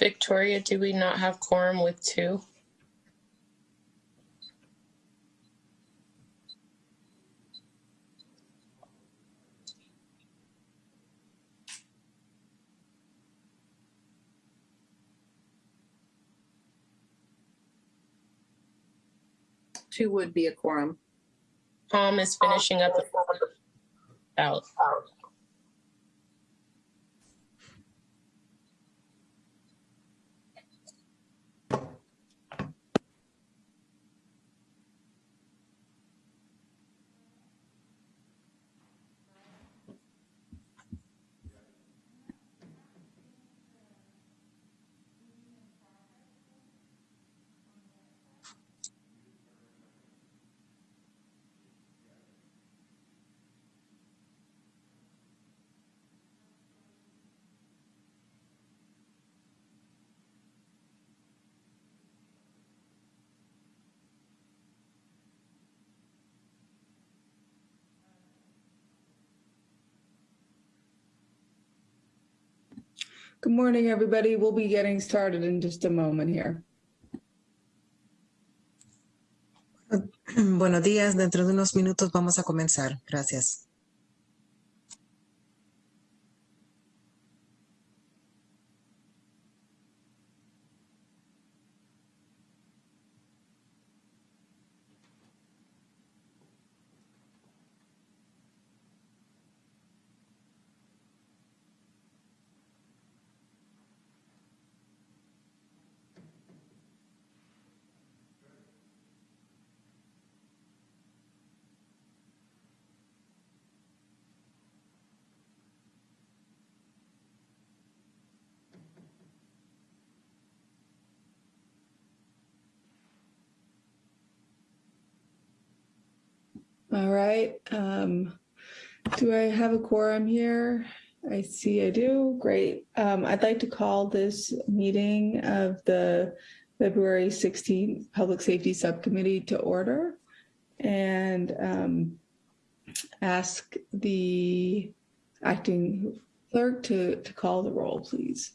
Victoria, do we not have quorum with two? Two would be a quorum. Tom is finishing up the out. Good morning, everybody. We'll be getting started in just a moment here. Buenos días, dentro de unos minutos vamos a comenzar. Gracias. All right. Um, do I have a quorum here? I see I do. Great. Um, I'd like to call this meeting of the February 16th Public Safety Subcommittee to order and um, ask the acting clerk to, to call the roll, please.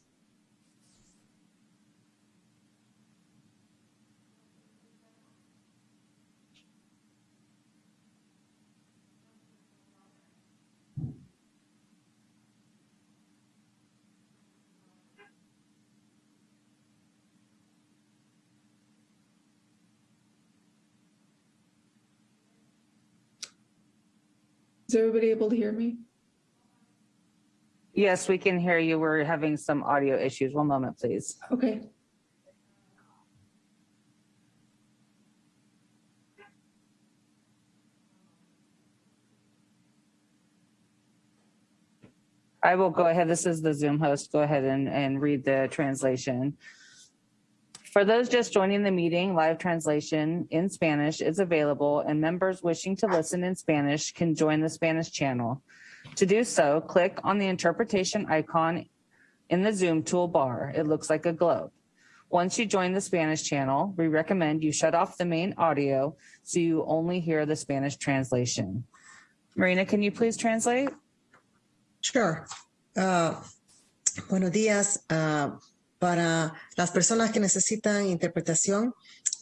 Is everybody able to hear me? Yes, we can hear you. We're having some audio issues. One moment, please. Okay. I will go ahead. This is the Zoom host. Go ahead and, and read the translation. For those just joining the meeting, live translation in Spanish is available and members wishing to listen in Spanish can join the Spanish channel. To do so, click on the interpretation icon in the Zoom toolbar. It looks like a globe. Once you join the Spanish channel, we recommend you shut off the main audio so you only hear the Spanish translation. Marina, can you please translate? Sure. Uh, buenos días. Uh, para las personas que necesitan interpretación,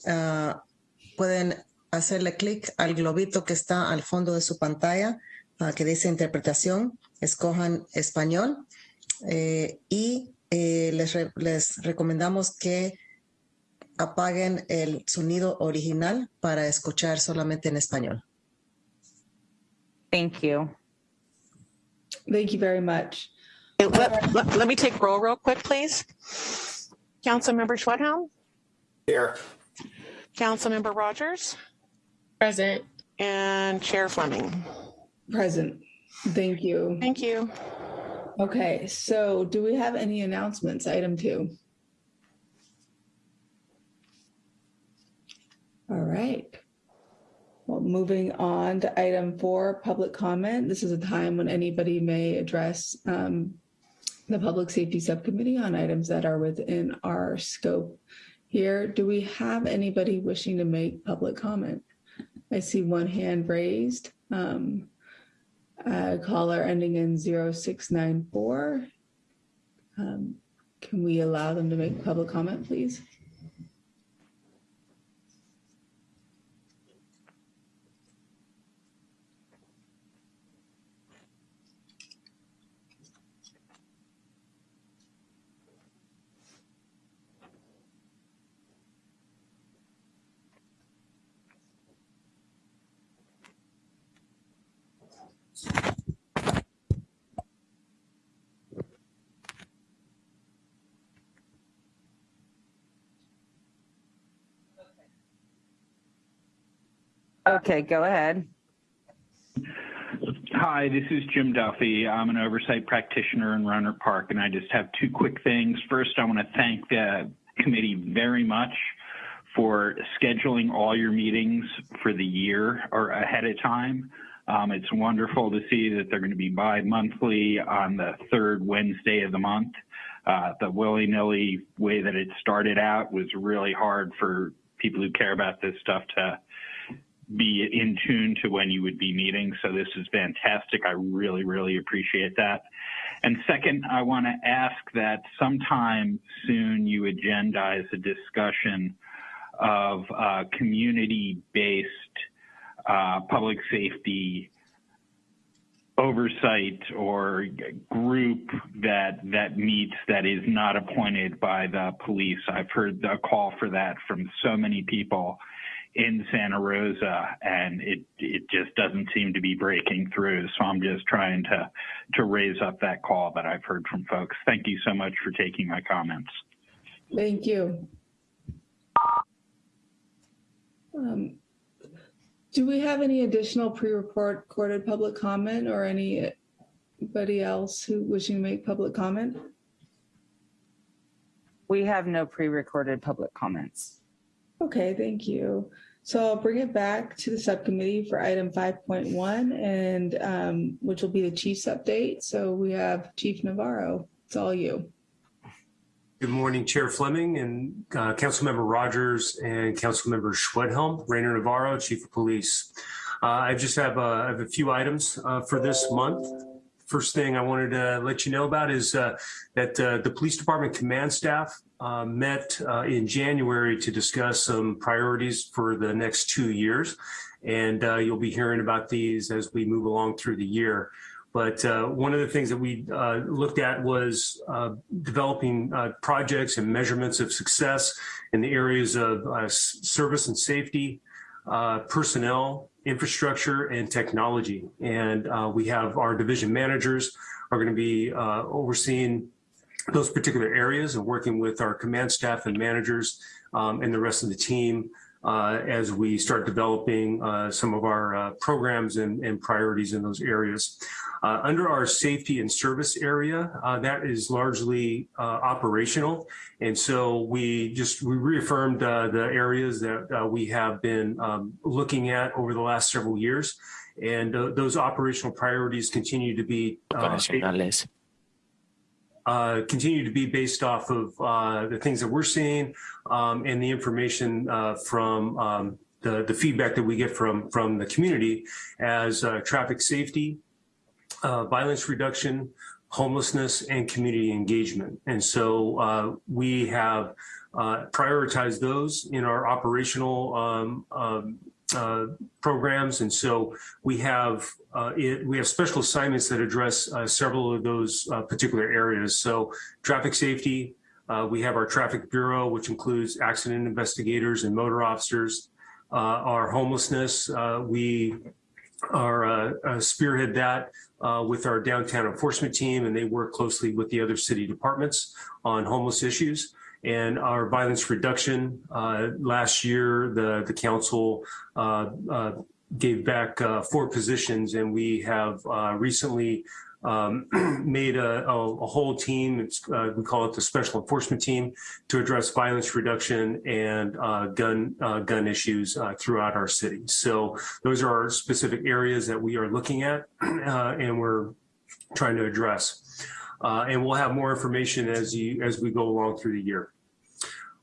uh, pueden hacerle clic al globito que está al fondo de su pantalla que dice interpretación. Escojan español eh, y eh, les, re les recomendamos que apaguen el sonido original para escuchar solamente en español. Thank you. Thank you very much. Let, let, let, me take roll real quick, please. Councilmember Schwedhelm? Here. Councilmember Rogers? Present. And Chair Fleming? Present. Thank you. Thank you. Okay, so do we have any announcements? Item two. All right. Well, moving on to item four, public comment. This is a time when anybody may address um, the Public Safety Subcommittee on items that are within our scope here. Do we have anybody wishing to make public comment? I see one hand raised. Um, caller ending in 0694. Um, can we allow them to make public comment, please? Okay, go ahead. Hi, this is Jim Duffy. I'm an oversight practitioner in Rohnert Park, and I just have two quick things. First, I want to thank the committee very much for scheduling all your meetings for the year or ahead of time. Um, it's wonderful to see that they're going to be bi-monthly on the third Wednesday of the month. Uh, the willy-nilly way that it started out was really hard for people who care about this stuff to be in tune to when you would be meeting. So this is fantastic. I really, really appreciate that. And second, I want to ask that sometime soon you agendize a discussion of uh, community-based uh, public safety oversight or group that that meets that is not appointed by the police. I've heard a call for that from so many people in Santa Rosa, and it it just doesn't seem to be breaking through. So I'm just trying to to raise up that call that I've heard from folks. Thank you so much for taking my comments. Thank you. Um, Do we have any additional pre-report recorded public comment or anybody else who wishing to make public comment? We have no pre-recorded public comments. Okay, thank you. So I'll bring it back to the subcommittee for item 5.1 and um, which will be the chief's update. So we have Chief Navarro. It's all you. Good morning, Chair Fleming and uh, Councilmember Rogers and Councilmember Schwedhelm, Rainer Navarro, Chief of Police. Uh, I just have, uh, I have a few items uh, for this month. First thing I wanted to let you know about is uh, that uh, the Police Department command staff uh, met uh, in January to discuss some priorities for the next two years. And uh, you'll be hearing about these as we move along through the year. But uh, one of the things that we uh, looked at was uh, developing uh, projects and measurements of success in the areas of service and safety, uh, personnel, infrastructure, and technology. And uh, we have our division managers are going to be uh, overseeing those particular areas and working with our command staff and managers um, and the rest of the team uh, as we start developing uh, some of our uh, programs and, and priorities in those areas. Uh, under our safety and service area, uh, that is largely uh, operational. And so we just we reaffirmed the areas that we have been um, looking at over the last several years. And those operational priorities continue to be uh, continue to be based off of uh, the things that we're seeing um, and the information uh, from um, the, the feedback that we get from, from the community as uh, traffic safety, uh, violence reduction, homelessness, and community engagement. And so uh, we have uh, prioritized those in our operational um, um, uh, programs. And so we have uh, it, we have special assignments that address uh, several of those uh, particular areas. So traffic safety, uh, we have our traffic bureau, which includes accident investigators and motor officers. Uh, our homelessness, uh, we are spearhead that with our downtown enforcement team, and they work closely with the other city departments on homeless issues. And our violence reduction, uh, last year, the, the council uh, uh, gave back uh, four positions, and we have uh, recently um, made a, a, a whole team. It's, uh, we call it the Special Enforcement Team to address violence reduction and uh, gun uh, gun issues uh, throughout our city. So those are our specific areas that we are looking at, uh, and we're trying to address. Uh, and we'll have more information as you as we go along through the year.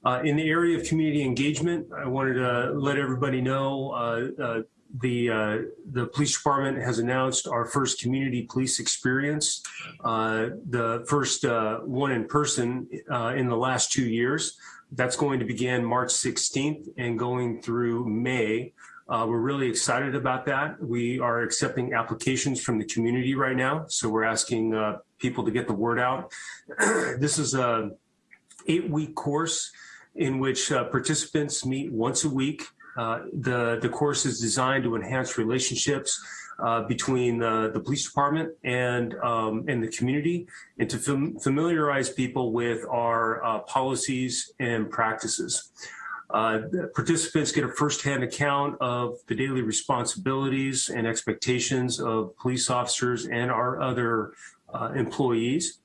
Uh, in the area of community engagement, I wanted to let everybody know uh, uh, the uh, the police department has announced our first community police experience, uh, the first uh, one in person in the last two years. That's going to begin March 16th and going through May. We're really excited about that. We are accepting applications from the community right now, so we're asking people to get the word out. this is a eight-week course in which uh, participants meet once a week uh, the, the course is designed to enhance relationships uh, between the, police department and, um, and the community and to fam familiarize people with our uh, policies and practices. Uh, participants get a firsthand account of the daily responsibilities and expectations of police officers and our other uh, employees.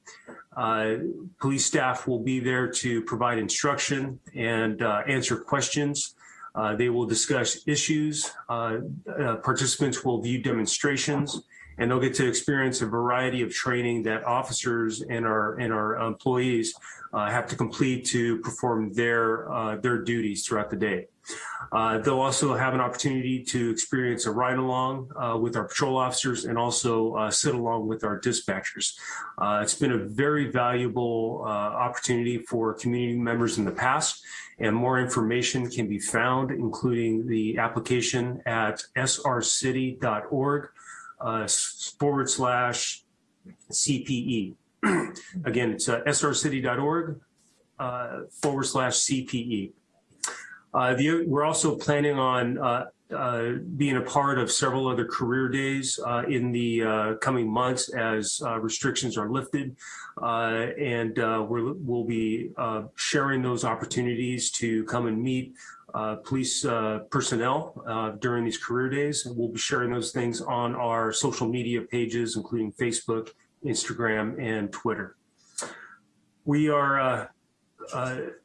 Uh, police staff will be there to provide instruction and uh, answer questions. Uh, they will discuss issues. Uh, uh, participants will view demonstrations and they'll get to experience a variety of training that officers and our and our employees uh, have to complete to perform their uh, their duties throughout the day. Uh, they'll also have an opportunity to experience a ride along with our patrol officers and also sit along with our dispatchers. it's been a very valuable opportunity for community members in the past and more information can be found, including the application at srcity.org uh, forward slash CPE. Again, it's uh, srcity.org uh, forward slash CPE. Uh, the, we're also planning on uh, uh, being a part of several other career days uh, in the uh, coming months as uh, restrictions are lifted. Uh, and we will be sharing those opportunities to come and meet police personnel during these career days. And we'll be sharing those things on our social media pages, including Facebook, Instagram, and Twitter. We are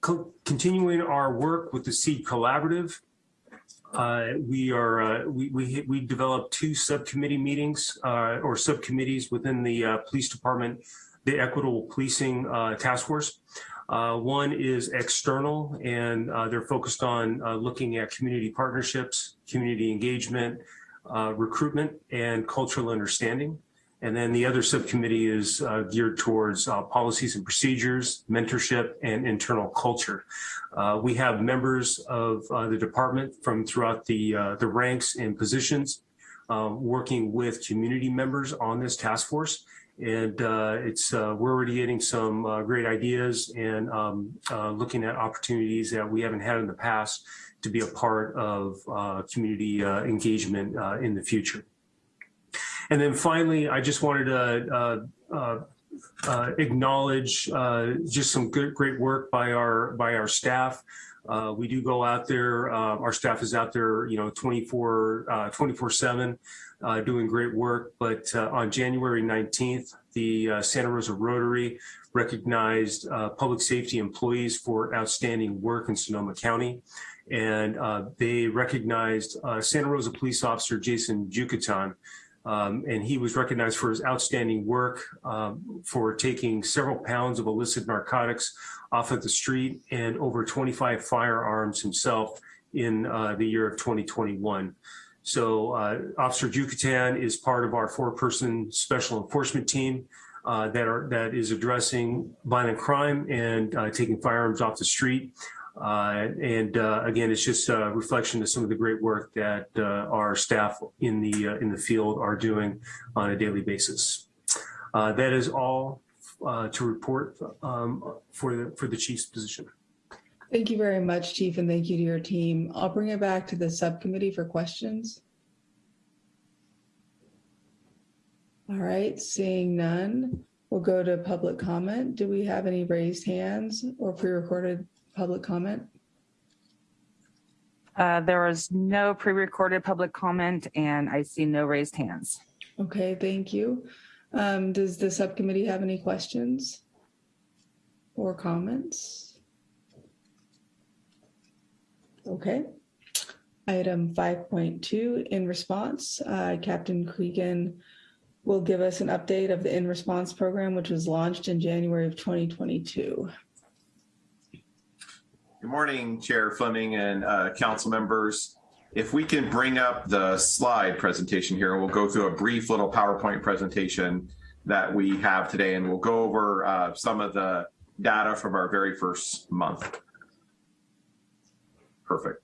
co continuing our work with the SEED Collaborative uh, we are uh, we, we we developed two subcommittee meetings uh, or subcommittees within the uh, police department, the equitable policing uh, task force. Uh, one is external, and they're focused on looking at community partnerships, community engagement, recruitment, and cultural understanding. And then the other subcommittee is uh, geared towards uh, policies and procedures, mentorship, and internal culture. Uh, we have members of uh, the department from throughout the, uh, the ranks and positions uh, working with community members on this task force. And it's we're already getting some great ideas and um, looking at opportunities that we haven't had in the past to be a part of community engagement in the future. And then finally, I just wanted to uh, uh, uh, acknowledge uh, just some good, great work by our by our staff. Uh, we do go out there. Uh, our staff is out there, you know, 24 uh, 24 seven, uh, doing great work. But uh, on January 19th, the Santa Rosa Rotary recognized public safety employees for outstanding work in Sonoma County. And they recognized Santa Rosa police officer Jason Jucatan um, and he was recognized for his outstanding work um, for taking several pounds of illicit narcotics off of the street and over 25 firearms himself in uh, the year of 2021. So uh, Officer Jucatan is part of our four-person special enforcement team uh, that are that is addressing violent crime and uh, taking firearms off the street. Uh, and uh, again, it's just a reflection of some of the great work that uh, our staff in the uh, in the field are doing on a daily basis. Uh, that is all uh, to report um, for the for the chief's position. Thank you very much, Chief, and thank you to your team. I'll bring it back to the subcommittee for questions. All right, seeing none, we'll go to public comment. Do we have any raised hands or pre-recorded public comment? Uh, there was no pre-recorded public comment and I see no raised hands. Okay, thank you. Um, does the subcommittee have any questions or comments? Okay. Item 5.2, in response, uh, Captain Cregan will give us an update of the in response program, which was launched in January of 2022. Good morning, Chair Fleming and uh, council members. if we can bring up the slide presentation here, we'll go through a brief little PowerPoint presentation that we have today, and we'll go over uh, some of the data from our very first month. Perfect.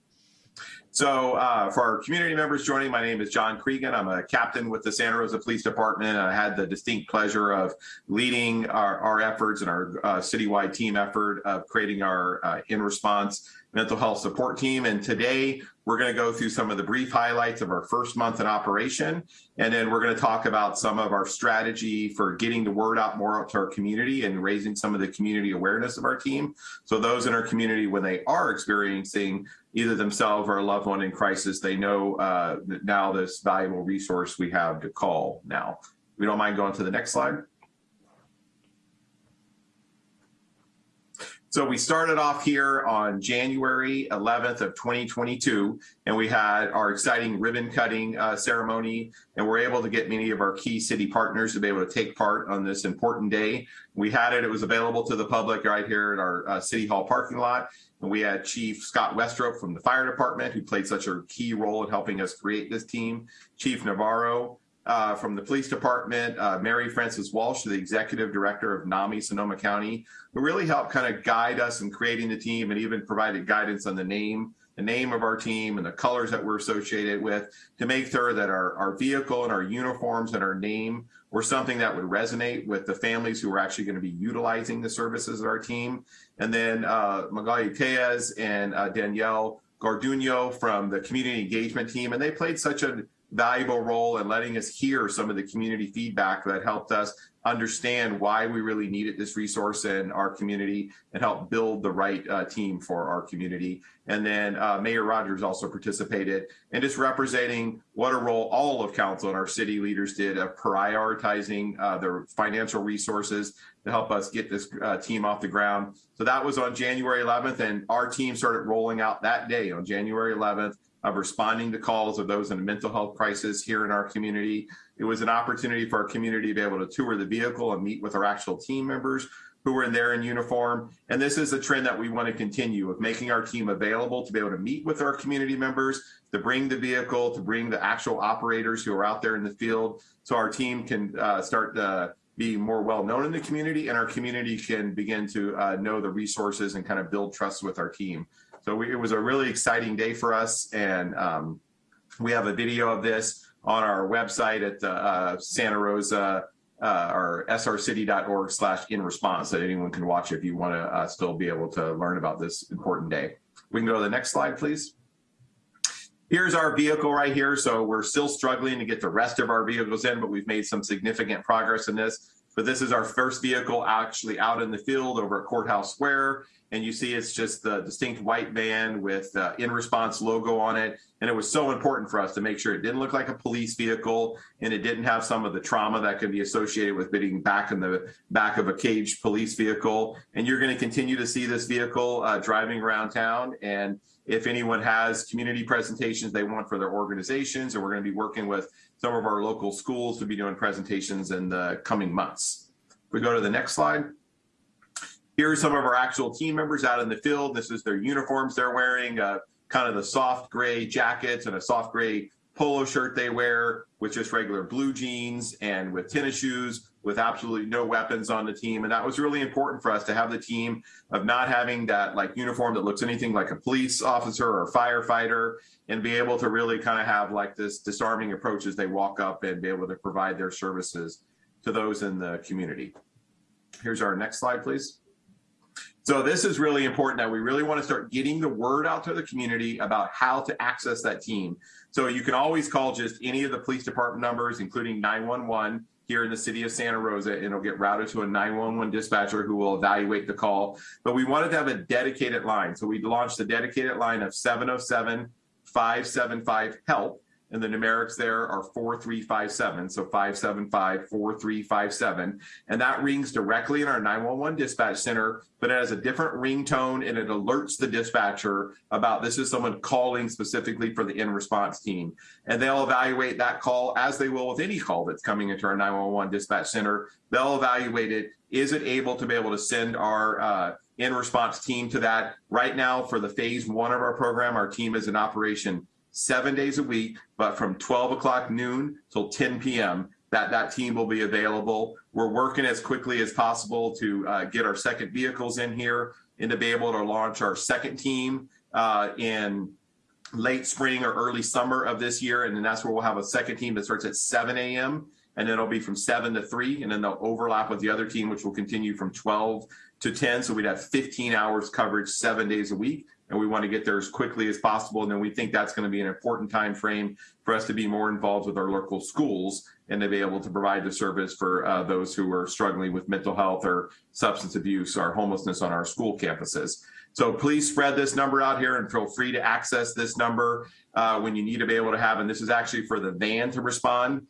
So uh, for our community members joining, my name is John Cregan. I'm a captain with the Santa Rosa Police Department. I had the distinct pleasure of leading our, our efforts and our uh, citywide team effort of creating our uh, in response mental health support team. And today we're going to go through some of the brief highlights of our first month in operation. And then we're going to talk about some of our strategy for getting the word out more out to our community and raising some of the community awareness of our team. So those in our community, when they are experiencing either themselves or a loved one in crisis, they know uh, now this valuable resource we have to call now. We don't mind going to the next slide. So we started off here on January 11th of 2022, and we had our exciting ribbon cutting uh, ceremony, and we're able to get many of our key city partners to be able to take part on this important day. We had it, it was available to the public right here at our uh, City Hall parking lot. And we had Chief Scott Westrope from the fire department, who played such a key role in helping us create this team, Chief Navarro, uh, from the police department, uh, Mary Frances Walsh, the executive director of NAMI Sonoma County, who really helped kind of guide us in creating the team and even provided guidance on the name, the name of our team and the colors that we're associated with to make sure that our, our vehicle and our uniforms and our name were something that would resonate with the families who were actually going to be utilizing the services of our team. And then uh, Magali Tellez and uh, Danielle Garduno from the community engagement team, and they played such a valuable role in letting us hear some of the community feedback that helped us understand why we really needed this resource in our community and help build the right uh, team for our community. And then uh, Mayor Rogers also participated and just representing what a role all of council and our city leaders did of prioritizing uh, their financial resources to help us get this uh, team off the ground. So that was on January 11th and our team started rolling out that day on January 11th of responding to calls of those in a mental health crisis here in our community. It was an opportunity for our community to be able to tour the vehicle and meet with our actual team members who were in there in uniform. And this is a trend that we want to continue of making our team available to be able to meet with our community members, to bring the vehicle, to bring the actual operators who are out there in the field so our team can uh, start to be more well known in the community and our community can begin to uh, know the resources and kind of build trust with our team. So we, it was a really exciting day for us. And um, we have a video of this on our website at the uh, Santa Rosa uh, or srcity.org slash in response that anyone can watch if you want to uh, still be able to learn about this important day. We can go to the next slide, please. Here's our vehicle right here. So we're still struggling to get the rest of our vehicles in, but we've made some significant progress in this. But this is our first vehicle actually out in the field over at Courthouse Square and you see it's just the distinct white van with in response logo on it. And it was so important for us to make sure it didn't look like a police vehicle and it didn't have some of the trauma that can be associated with being back in the back of a caged police vehicle. And you're going to continue to see this vehicle uh, driving around town. And if anyone has community presentations they want for their organizations, and we're going to be working with some of our local schools to be doing presentations in the coming months. If we go to the next slide. Here are some of our actual team members out in the field. This is their uniforms they're wearing, uh, kind of the soft gray jackets and a soft gray polo shirt they wear with just regular blue jeans and with tennis shoes with absolutely no weapons on the team. And that was really important for us to have the team of not having that like uniform that looks anything like a police officer or firefighter and be able to really kind of have like this disarming approach as they walk up and be able to provide their services to those in the community. Here's our next slide, please. So this is really important that we really want to start getting the word out to the community about how to access that team. So you can always call just any of the police department numbers, including 911 here in the city of Santa Rosa, and it'll get routed to a 911 dispatcher who will evaluate the call. But we wanted to have a dedicated line. So we launched a dedicated line of 707 575 HELP and the numerics there are 4357, so 575 4357. And that rings directly in our 911 dispatch center, but it has a different ringtone and it alerts the dispatcher about this is someone calling specifically for the in response team. And they'll evaluate that call as they will with any call that's coming into our 911 dispatch center. They'll evaluate it. Is it able to be able to send our uh, in response team to that? Right now, for the phase one of our program, our team is in operation seven days a week, but from 12 o'clock noon till 10 p.m. That that team will be available. We're working as quickly as possible to uh, get our second vehicles in here and to be able to launch our second team uh, in late spring or early summer of this year. And then that's where we'll have a second team that starts at 7 a.m. And then it'll be from 7 to 3. And then they'll overlap with the other team, which will continue from 12 to 10. So we'd have 15 hours coverage seven days a week. And we want to get there as quickly as possible. And then we think that's going to be an important time frame for us to be more involved with our local schools and to be able to provide the service for uh, those who are struggling with mental health or substance abuse or homelessness on our school campuses. So please spread this number out here and feel free to access this number uh, when you need to be able to have, and this is actually for the van to respond.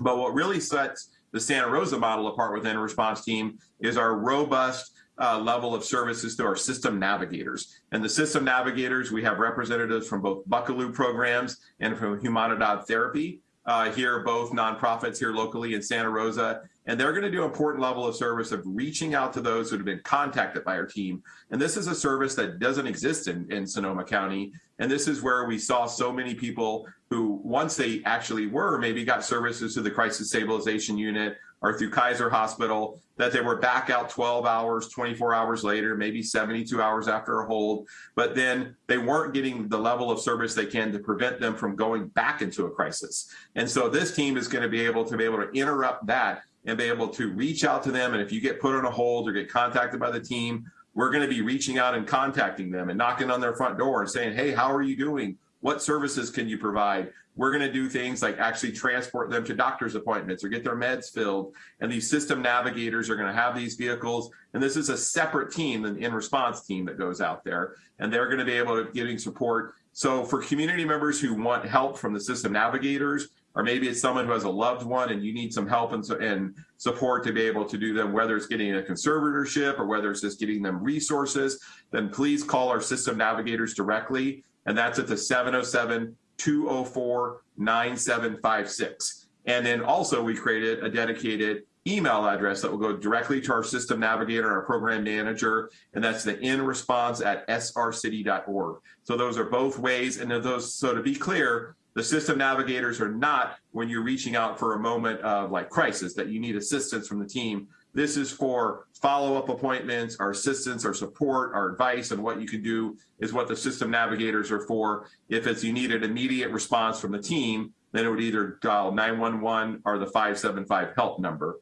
But what really sets the Santa Rosa model apart within a response team is our robust uh, level of services to our system navigators. And the system navigators, we have representatives from both Buckelew programs and from Humanidad Therapy uh, here, both nonprofits here locally in Santa Rosa. And they're going to do an important level of service of reaching out to those who have been contacted by our team. And this is a service that doesn't exist in, in Sonoma County. And this is where we saw so many people who, once they actually were, maybe got services to the crisis stabilization unit or through Kaiser Hospital, that they were back out 12 hours, 24 hours later, maybe 72 hours after a hold, but then they weren't getting the level of service they can to prevent them from going back into a crisis. And so this team is going to be able to be able to interrupt that and be able to reach out to them. And if you get put on a hold or get contacted by the team, we're going to be reaching out and contacting them and knocking on their front door and saying, hey, how are you doing? What services can you provide? We're going to do things like actually transport them to doctor's appointments or get their meds filled. And these system navigators are going to have these vehicles. And this is a separate team, an in response team that goes out there. And they're going to be able to giving support. So for community members who want help from the system navigators, or maybe it's someone who has a loved one and you need some help and, and support to be able to do them, whether it's getting a conservatorship or whether it's just getting them resources, then please call our system navigators directly. And that's at the 707 204 9756. And then also, we created a dedicated email address that will go directly to our system navigator our program manager, and that's the in response at srcity.org. So those are both ways. And those, so to be clear, the system navigators are not when you're reaching out for a moment of like crisis that you need assistance from the team. This is for follow-up appointments, our assistance, our support, our advice, and what you can do is what the system navigators are for. If it's you need an immediate response from the team, then it would either dial 911 or the 575 help number.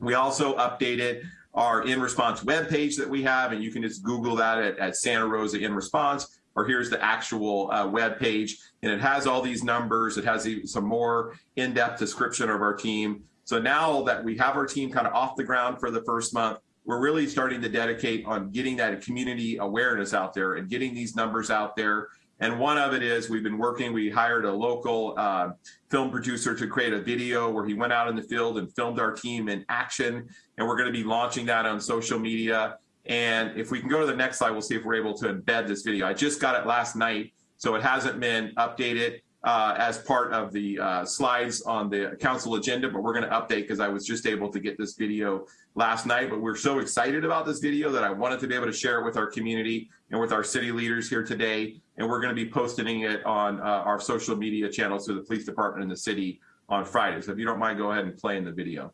We also updated our in response webpage that we have, and you can just Google that at, at Santa Rosa in response or here's the actual uh, web page and it has all these numbers it has some more in-depth description of our team so now that we have our team kind of off the ground for the first month we're really starting to dedicate on getting that community awareness out there and getting these numbers out there. And one of it is we've been working we hired a local uh, film producer to create a video where he went out in the field and filmed our team in action. And we're going to be launching that on social media. And if we can go to the next slide, we'll see if we're able to embed this video. I just got it last night, so it hasn't been updated uh, as part of the uh, slides on the council agenda, but we're going to update because I was just able to get this video last night. But we're so excited about this video that I wanted to be able to share it with our community and with our city leaders here today. And we're going to be posting it on uh, our social media channels to the police department and the city on Friday. So if you don't mind, go ahead and play in the video.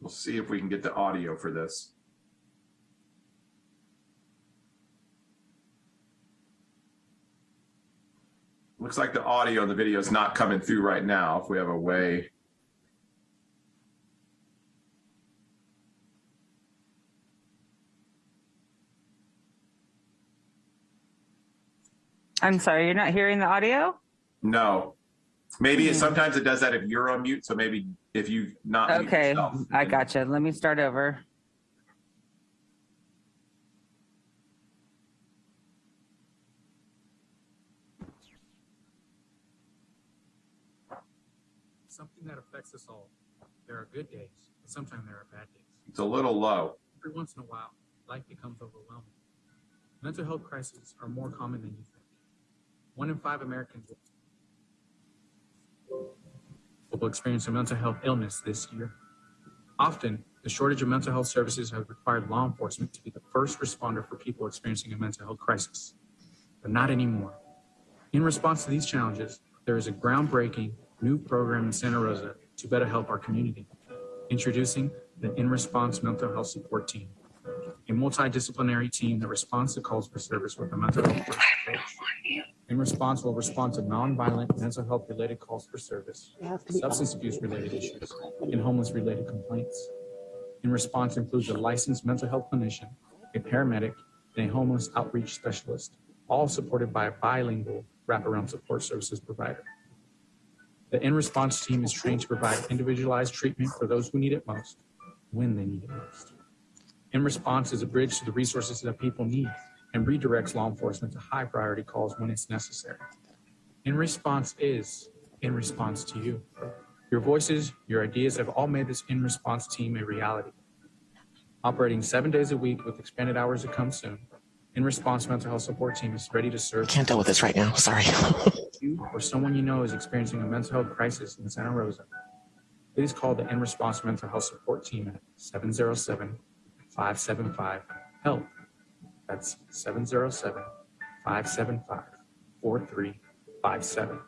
We'll see if we can get the audio for this. Looks like the audio in the video is not coming through right now. If we have a way. I'm sorry, you're not hearing the audio? No. Maybe it, sometimes it does that if you're on mute. So maybe if you not Okay, I gotcha. Let me start over. Something that affects us all. There are good days, and sometimes there are bad days. It's a little low. Every once in a while, life becomes overwhelming. Mental health crises are more common than you think. One in five Americans will experience a mental health illness this year. Often, The shortage of mental health services has required law enforcement to be the first responder for people experiencing a mental health crisis, but not anymore. In response to these challenges, there is a groundbreaking new program in Santa Rosa to better help our community. Introducing the In Response Mental Health Support Team, a multidisciplinary team that responds to calls for service with a mental health. In Response will respond to nonviolent mental health related calls for service, substance abuse related issues, and homeless related complaints. In Response includes a licensed mental health clinician, a paramedic, and a homeless outreach specialist, all supported by a bilingual wraparound support services provider. The In Response team is trained to provide individualized treatment for those who need it most, when they need it most. In Response is a bridge to the resources that people need and redirects law enforcement to high priority calls when it's necessary. In Response is in response to you. Your voices, your ideas have all made this In Response team a reality. Operating seven days a week with expanded hours to come soon, In Response Mental Health Support Team is ready to serve I Can't deal with this right now. Sorry. you or someone you know is experiencing a mental health crisis in Santa Rosa. Please call the In Response Mental Health Support Team at 707 575 HELP. That's 707 575 4357.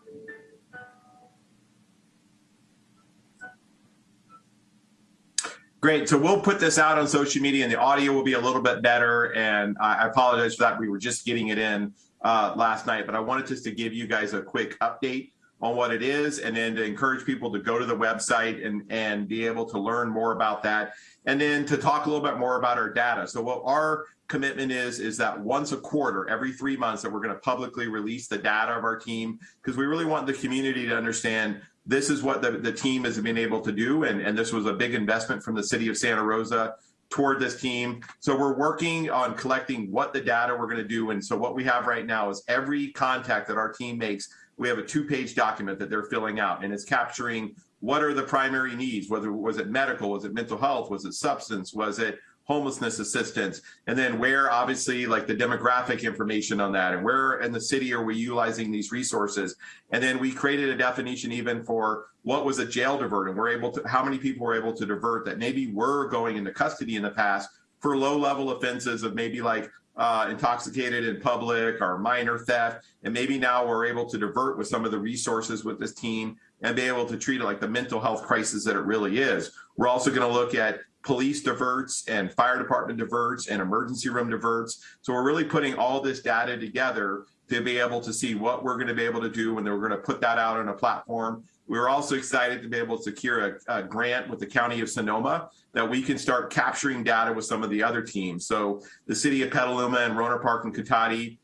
Great. So we'll put this out on social media and the audio will be a little bit better. And I apologize for that. We were just getting it in uh, last night, but I wanted just to give you guys a quick update on what it is and then to encourage people to go to the website and, and be able to learn more about that. And then to talk a little bit more about our data. So what our commitment is, is that once a quarter, every three months that we're going to publicly release the data of our team because we really want the community to understand this is what the, the team has been able to do. And, and this was a big investment from the city of Santa Rosa toward this team. So we're working on collecting what the data we're going to do. And so what we have right now is every contact that our team makes, we have a two page document that they're filling out and it's capturing what are the primary needs, whether was it medical, was it mental health, was it substance, was it homelessness assistance, and then where obviously like the demographic information on that and where in the city are we utilizing these resources. And then we created a definition even for what was a jail divert and we're able to, how many people were able to divert that maybe were going into custody in the past for low level offenses of maybe like uh, intoxicated in public or minor theft. And maybe now we're able to divert with some of the resources with this team and be able to treat it like the mental health crisis that it really is. We're also going to look at police diverts and fire department diverts and emergency room diverts. So we're really putting all this data together to be able to see what we're going to be able to do when we're going to put that out on a platform. We're also excited to be able to secure a, a, grant with the County of Sonoma that we can start capturing data with some of the other teams. So the city of Petaluma and Rohnert Park and Cotati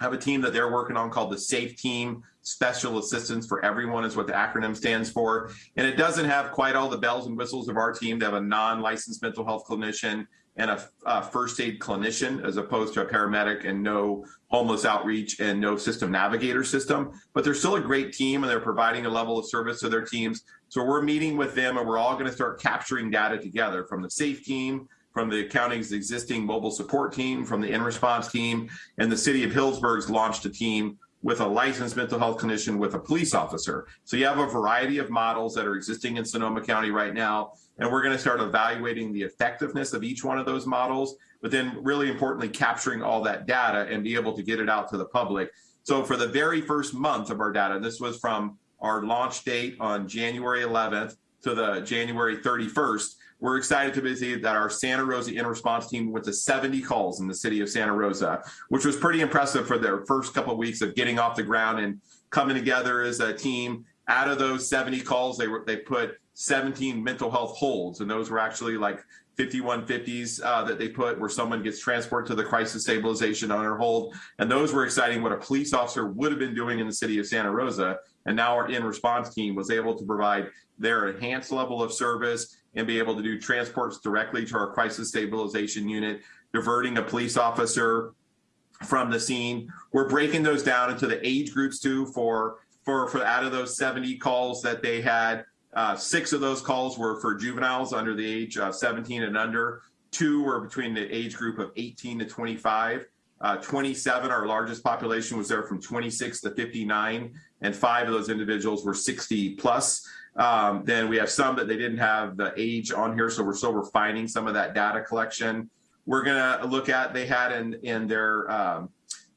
have a team that they're working on called the SAFE Team. Special Assistance for Everyone is what the acronym stands for. And it doesn't have quite all the bells and whistles of our team. They have a non-licensed mental health clinician and a, a, first aid clinician as opposed to a paramedic and no homeless outreach and no system navigator system. But they're still a great team and they're providing a level of service to their teams. So we're meeting with them and we're all going to start capturing data together from the SAFE team, from the county's existing mobile support team, from the in response team, and the city of Healdsburg's launched a team with a licensed mental health clinician with a police officer. So you have a variety of models that are existing in Sonoma County right now, and we're going to start evaluating the effectiveness of each one of those models, but then really importantly, capturing all that data and be able to get it out to the public. So for the very first month of our data, this was from our launch date on January 11th to the January 31st, we're excited to see that our Santa Rosa in response team went to 70 calls in the city of Santa Rosa, which was pretty impressive for their first couple of weeks of getting off the ground and coming together as a team. Out of those 70 calls, they were they put 17 mental health holds, and those were actually like 5150s uh, that they put where someone gets transported to the crisis stabilization under hold. And those were exciting what a police officer would have been doing in the city of Santa Rosa. And now our in response team was able to provide their enhanced level of service and be able to do transports directly to our crisis stabilization unit, diverting a police officer from the scene. We're breaking those down into the age groups too for for for out of those 70 calls that they had, uh, six of those calls were for juveniles under the age of 17 and under. Two were between the age group of 18 to 25. Uh, 27, our largest population was there from 26 to 59, and five of those individuals were 60 plus. Um, then we have some that they didn't have the age on here, so we're still refining some of that data collection. We're gonna look at, they had in, in their um,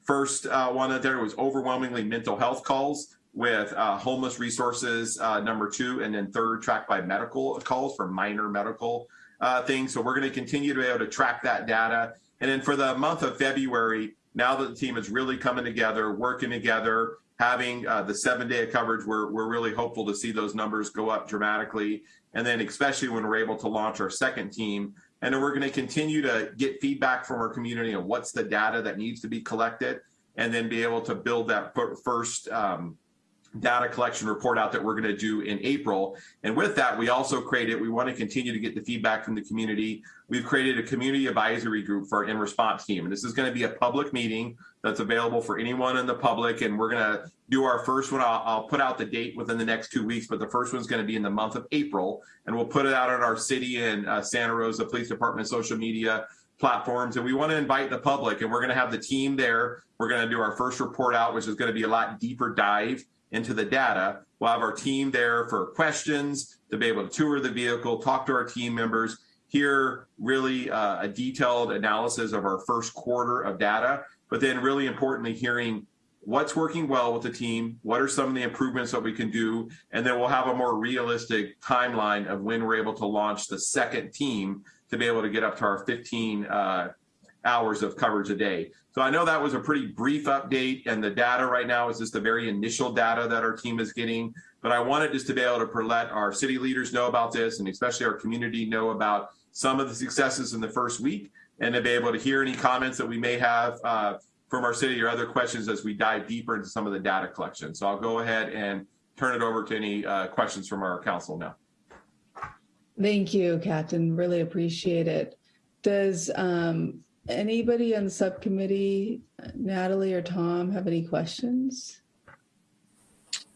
first uh, one that there was overwhelmingly mental health calls with uh, homeless resources, uh, number two, and then third tracked by medical calls for minor medical uh, things. So we're gonna continue to be able to track that data. And then for the month of February, now that the team is really coming together, working together, having uh, the seven day of coverage, we're, we're really hopeful to see those numbers go up dramatically. And then especially when we're able to launch our second team. And then we're going to continue to get feedback from our community on what's the data that needs to be collected and then be able to build that first um, data collection report out that we're going to do in April. And with that, we also created, we want to continue to get the feedback from the community. We've created a community advisory group for our in response team. And this is going to be a public meeting that's available for anyone in the public. And we're going to do our first one. I'll, I'll put out the date within the next two weeks, but the first one's going to be in the month of April. And we'll put it out on our city and uh, Santa Rosa Police Department social media platforms and we want to invite the public and we're going to have the team there we're going to do our first report out which is going to be a lot deeper dive into the data. We'll have our team there for questions to be able to tour the vehicle talk to our team members hear really uh, a detailed analysis of our first quarter of data but then really importantly hearing what's working well with the team what are some of the improvements that we can do and then we'll have a more realistic timeline of when we're able to launch the second team to be able to get up to our 15 uh, hours of coverage a day. So I know that was a pretty brief update and the data right now is just the very initial data that our team is getting. But I wanted just to be able to let our city leaders know about this and especially our community know about some of the successes in the first week and to be able to hear any comments that we may have uh, from our city or other questions as we dive deeper into some of the data collection. So I'll go ahead and turn it over to any uh, questions from our council now. Thank you, Captain. Really appreciate it. Does um, anybody on the subcommittee, Natalie or Tom, have any questions?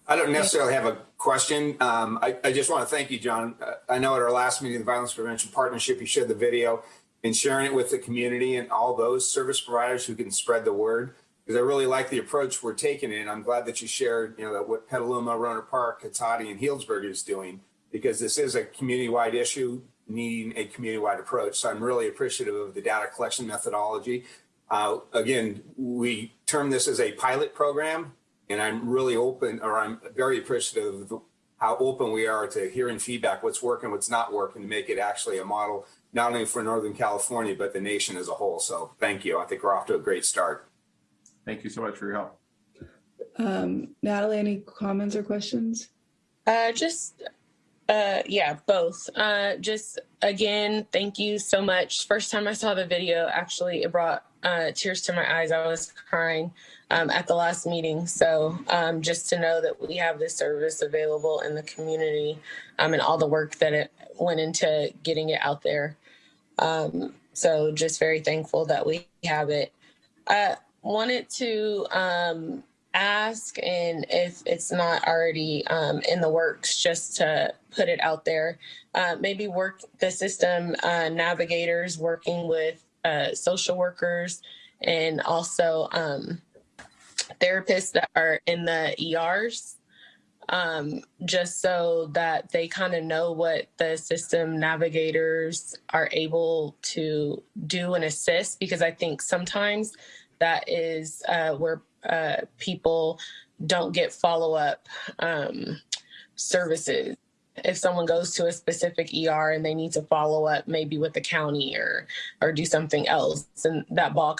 I don't necessarily have a question. Um, I, I just want to thank you, John. Uh, I know at our last meeting, the Violence Prevention Partnership, you shared the video and sharing it with the community and all those service providers who can spread the word. Because I really like the approach we're taking and I'm glad that you shared, you know, that what Petaluma, Rohnert Park, Cotati, and Healdsburg is doing because this is a community-wide issue needing a community-wide approach. So I'm really appreciative of the data collection methodology. Uh, again, we term this as a pilot program, and I'm really open, or I'm very appreciative of how open we are to hearing feedback, what's working, what's not working, to make it actually a model, not only for Northern California, but the nation as a whole. So thank you. I think we're off to a great start. Thank you so much for your help. Um, Natalie, any comments or questions? Uh, just, uh, yeah, both. Uh, just again, thank you so much. First time I saw the video, actually, it brought uh, tears to my eyes. I was crying um, at the last meeting. So um, just to know that we have this service available in the community um, and all the work that it went into getting it out there. Um, so just very thankful that we have it. I wanted to um, ask, and if it's not already um, in the works, just to put it out there, uh, maybe work the system uh, navigators working with uh, social workers and also um, therapists that are in the ERs. Um, just so that they kind of know what the system navigators are able to do and assist, because I think sometimes that is uh, where uh, people don't get follow up um, services. If someone goes to a specific ER and they need to follow up maybe with the county or or do something else, and that ball